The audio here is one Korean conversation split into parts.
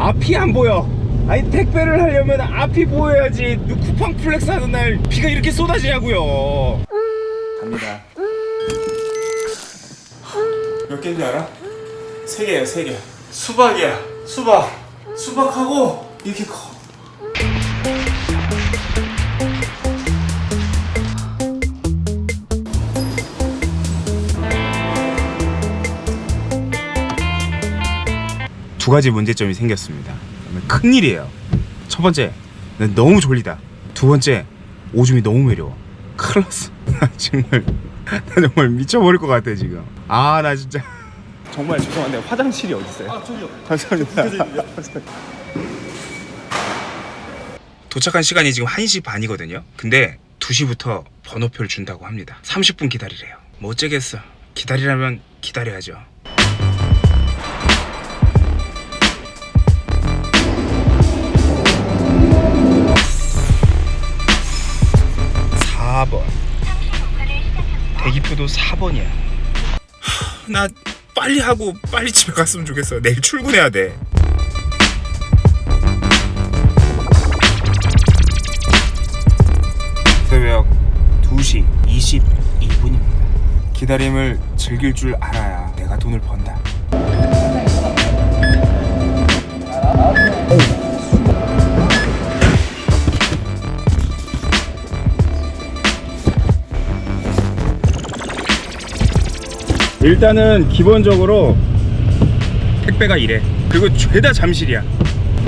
앞이 안 보여. 아니 택배를 하려면 앞이 보여야지. 누 쿠팡 플렉스 하는 날 비가 이렇게 쏟아지냐고요. 갑니다. 몇 개인지 알아? 세 개예요 세개. 수박이야. 수박. 수박하고 이렇게 커 두 가지 문제점이 생겼습니다. 큰일이에요. 첫 번째, 난 너무 졸리다. 두 번째, 오줌이 너무 매려워. 큰일 났어. 나 정말, 나 정말 미쳐버릴 것 같아, 지금. 아, 나 진짜. 정말 죄송한데, 화장실이 어딨어요? 아, 저기요. 감사합니다. 도착한 시간이 지금 1시 반이거든요. 근데 2시부터 번호표를 준다고 합니다. 30분 기다리래요. 뭐 어쩌겠어. 기다리라면 기다려야죠. (4번) 대기표도 (4번이야) 나 빨리 하고 빨리 집에 갔으면 좋겠어. 내일 출근해야 돼. 새벽 2시 22분입니다. 기다림을 즐길 줄 알아야 내가 돈을 번다 일단은 기본적으로 택배가 이래. 그리고 죄다 잠실이야.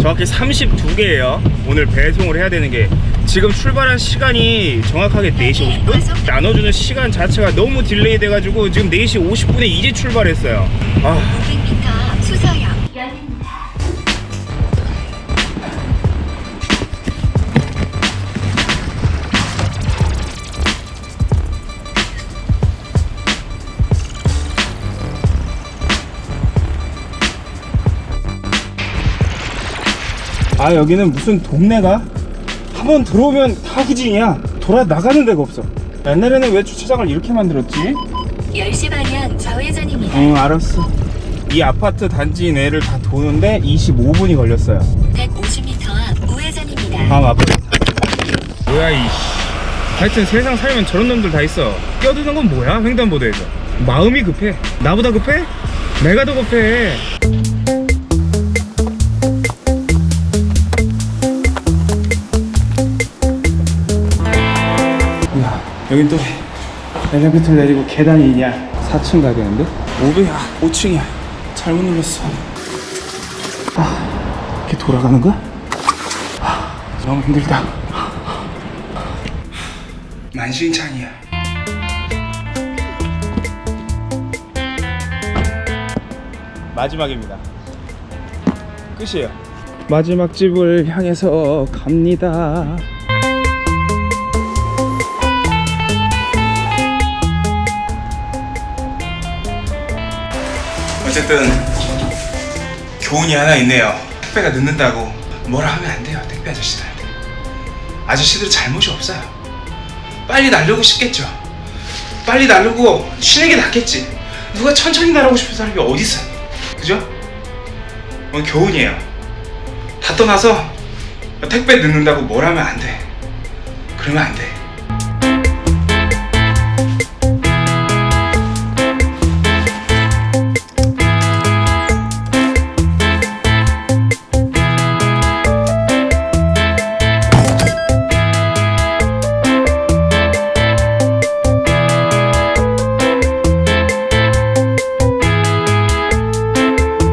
정확히 32개예요. 오늘 배송을 해야 되는 게. 지금 출발한 시간이 정확하게 4시 50분? 나눠주는 시간 자체가 너무 딜레이 돼가지고 지금 4시 50분에 이제 출발했어요. 아 아 여기는 무슨 동네가? 한번 들어오면 다 후진이야. 돌아 나가는 데가 없어. 옛날에는 왜 주차장을 이렇게 만들었지? 10시 방향 좌회전입니다. 응 알았어. 이 아파트 단지 내를 다 도는데 25분이 걸렸어요. 150m 앞 우회전입니다. 다음 아파트 뭐야 이 하여튼 세상 살면 저런 놈들 다 있어. 껴드는 건 뭐야 횡단보도에서? 마음이 급해. 나보다 급해? 내가 더 급해 여긴 또 엘리베이터 내리고 계단이 있냐? 4층 가야 되는데? 500이야 5층이야. 잘못 눌렀어. 아 이렇게 돌아가는 거야? 아, 너무 힘들다. 만신창이야. 마지막입니다. 끝이에요. 마지막 집을 향해서 갑니다 어쨌든 교훈이 하나 있네요. 택배가 늦는다고 뭐라 하면 안 돼요 택배 아저씨들한테 아저씨들 잘못이 없어요. 빨리 날르고 싶겠죠. 빨리 날르고 쉬는 게 낫겠지. 누가 천천히 날아오고 싶은 사람이 어디 있어요? 그죠? 이건 교훈이에요. 다 떠나서 택배 늦는다고 뭘 하면 안돼. 그러면 안돼